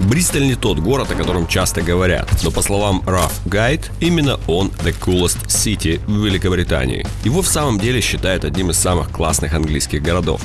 Бристоль не тот город, о котором часто говорят, но по словам Rough Guide, именно он the coolest city в Великобритании. Его в самом деле считают одним из самых классных английских городов.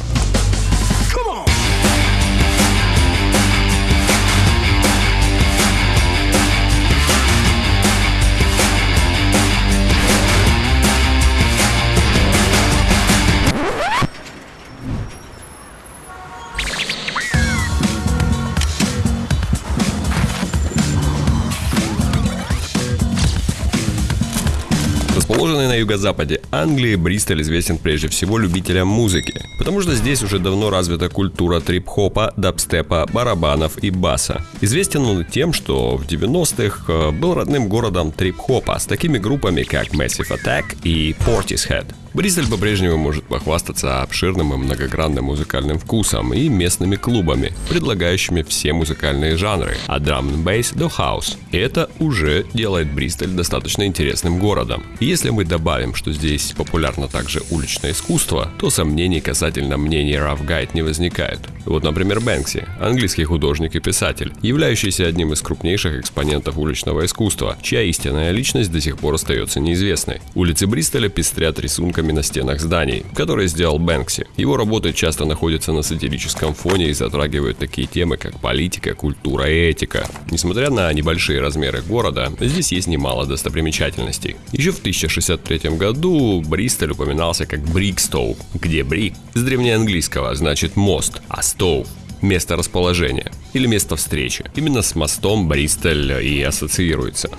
Расположенный на юго-западе Англии, Бристоль известен прежде всего любителям музыки, потому что здесь уже давно развита культура трип-хопа, дабстепа, барабанов и баса. Известен он тем, что в 90-х э, был родным городом трип-хопа с такими группами, как Massive Attack и Portishead. Бристоль по-прежнему может похвастаться обширным и многогранным музыкальным вкусом и местными клубами, предлагающими все музыкальные жанры, от драм н бейс до хаус. Это уже делает Бристоль достаточно интересным городом. Если мы добавим, что здесь популярно также уличное искусство, то сомнений касательно мнений Rough Guide не возникает. Вот, например, Бэнкси, английский художник и писатель, являющийся одним из крупнейших экспонентов уличного искусства, чья истинная личность до сих пор остается неизвестной. Улицы Бристоля пестрят рисунками на стенах зданий, которые сделал Бэнкси. Его работы часто находятся на сатирическом фоне и затрагивают такие темы, как политика, культура и этика. Несмотря на небольшие размеры города, здесь есть немало достопримечательностей. Еще в 1063 году Бристоль упоминался как Брикстоу, где брик с древнеанглийского значит мост, а стоу место расположения или место встречи. Именно с мостом Бристоль и ассоциируется.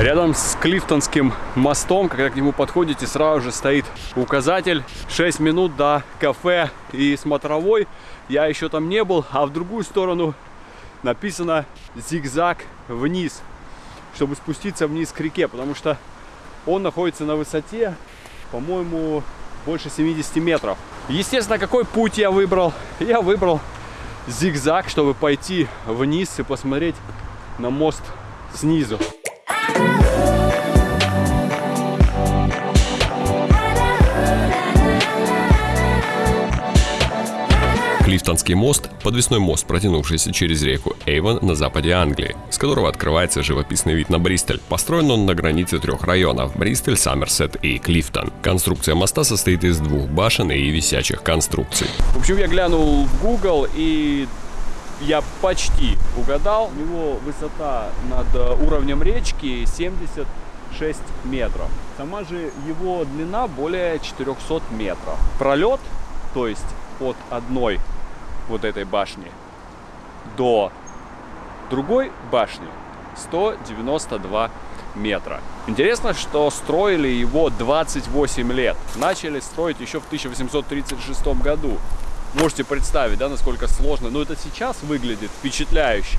Рядом с Клифтонским мостом, когда к нему подходите, сразу же стоит указатель 6 минут до кафе и смотровой. Я еще там не был, а в другую сторону написано зигзаг вниз, чтобы спуститься вниз к реке, потому что он находится на высоте, по-моему, больше 70 метров. Естественно, какой путь я выбрал? Я выбрал зигзаг, чтобы пойти вниз и посмотреть на мост снизу. Клифтонский мост – подвесной мост, протянувшийся через реку Эйвон на западе Англии, с которого открывается живописный вид на Бристоль. Построен он на границе трех районов – Бристоль, Саммерсет и Клифтон. Конструкция моста состоит из двух башен и висячих конструкций. В общем, я глянул в Google и я почти угадал. У него высота над э, уровнем речки 76 метров. Сама же его длина более 400 метров. Пролет, то есть от одной вот этой башни до другой башни 192 метра. Интересно, что строили его 28 лет. Начали строить еще в 1836 году. Можете представить, да, насколько сложно. Но это сейчас выглядит впечатляюще.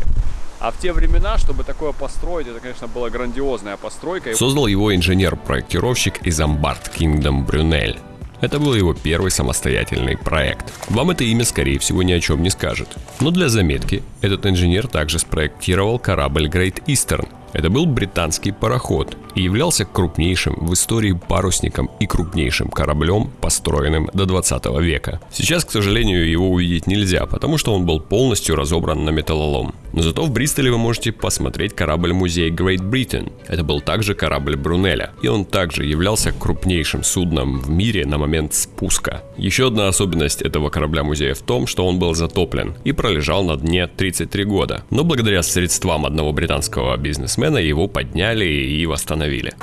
А в те времена, чтобы такое построить, это, конечно, была грандиозная постройка. Создал его инженер-проектировщик из Амбард Кингдом Брюнель. Это был его первый самостоятельный проект. Вам это имя, скорее всего, ни о чем не скажет. Но для заметки, этот инженер также спроектировал корабль Great Eastern, это был британский пароход и являлся крупнейшим в истории парусником и крупнейшим кораблем, построенным до 20 века. Сейчас, к сожалению, его увидеть нельзя, потому что он был полностью разобран на металлолом. Но зато в Бристоле вы можете посмотреть корабль-музей Great Britain. Это был также корабль Брунеля, и он также являлся крупнейшим судном в мире на момент спуска. Еще одна особенность этого корабля-музея в том, что он был затоплен и пролежал на дне 33 года. Но благодаря средствам одного британского бизнесмена бизнесмена его подняли и восстановили.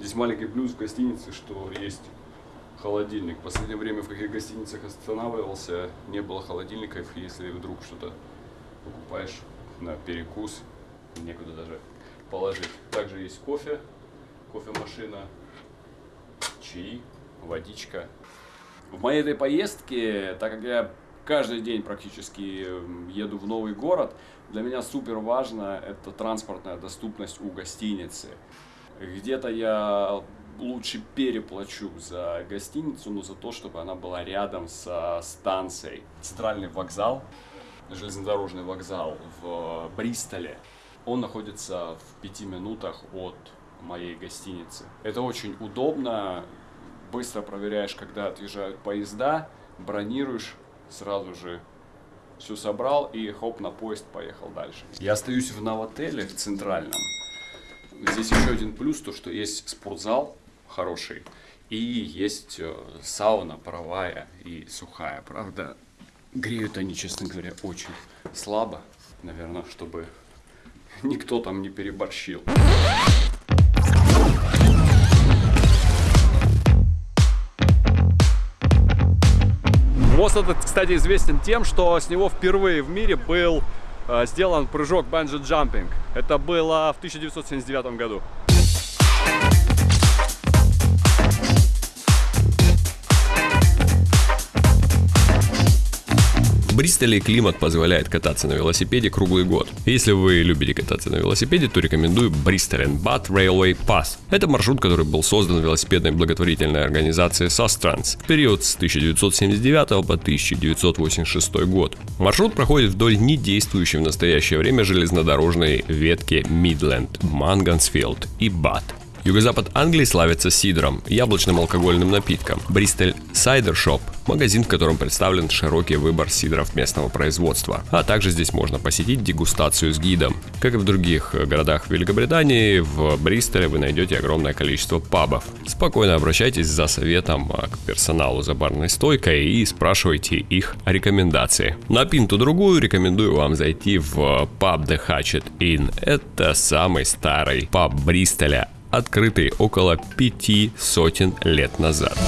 Здесь маленький плюс в гостинице, что есть холодильник. В последнее время в каких гостиницах останавливался, не было холодильников, если вдруг что-то покупаешь на перекус, некуда даже положить. Также есть кофе, кофемашина, чаи, водичка. В моей этой поездке, так как я каждый день практически эм, еду в новый город. Для меня супер важно это транспортная доступность у гостиницы. Где-то я лучше переплачу за гостиницу, но за то, чтобы она была рядом со станцией. Центральный вокзал, железнодорожный вокзал в Бристоле, он находится в пяти минутах от моей гостиницы. Это очень удобно, быстро проверяешь, когда отъезжают поезда, бронируешь, сразу же все собрал и хоп, на поезд поехал дальше. Я остаюсь в новотеле в центральном. Здесь еще один плюс, то что есть спортзал хороший и есть э, сауна паровая и сухая. Правда, греют они, честно говоря, очень слабо, наверное, чтобы никто там не переборщил. Мост этот, кстати, известен тем, что с него впервые в мире был э, сделан прыжок банджи-джампинг. Это было в 1979 году. Бристоле климат позволяет кататься на велосипеде круглый год. Если вы любите кататься на велосипеде, то рекомендую Bristol and Bath Railway Pass. Это маршрут, который был создан велосипедной благотворительной организацией Sustrans в период с 1979 по 1986 год. Маршрут проходит вдоль недействующей в настоящее время железнодорожной ветки Midland, Мангансфилд и Бат. Юго-запад Англии славится сидром, яблочным алкогольным напитком. Бристоль Cider Shop – магазин, в котором представлен широкий выбор сидров местного производства. А также здесь можно посетить дегустацию с гидом. Как и в других городах Великобритании, в Бристоле вы найдете огромное количество пабов. Спокойно обращайтесь за советом к персоналу за барной стойкой и спрашивайте их рекомендации. На пинту другую рекомендую вам зайти в паб The Hatchet Inn. Это самый старый паб Бристоля открытый около пяти сотен лет назад.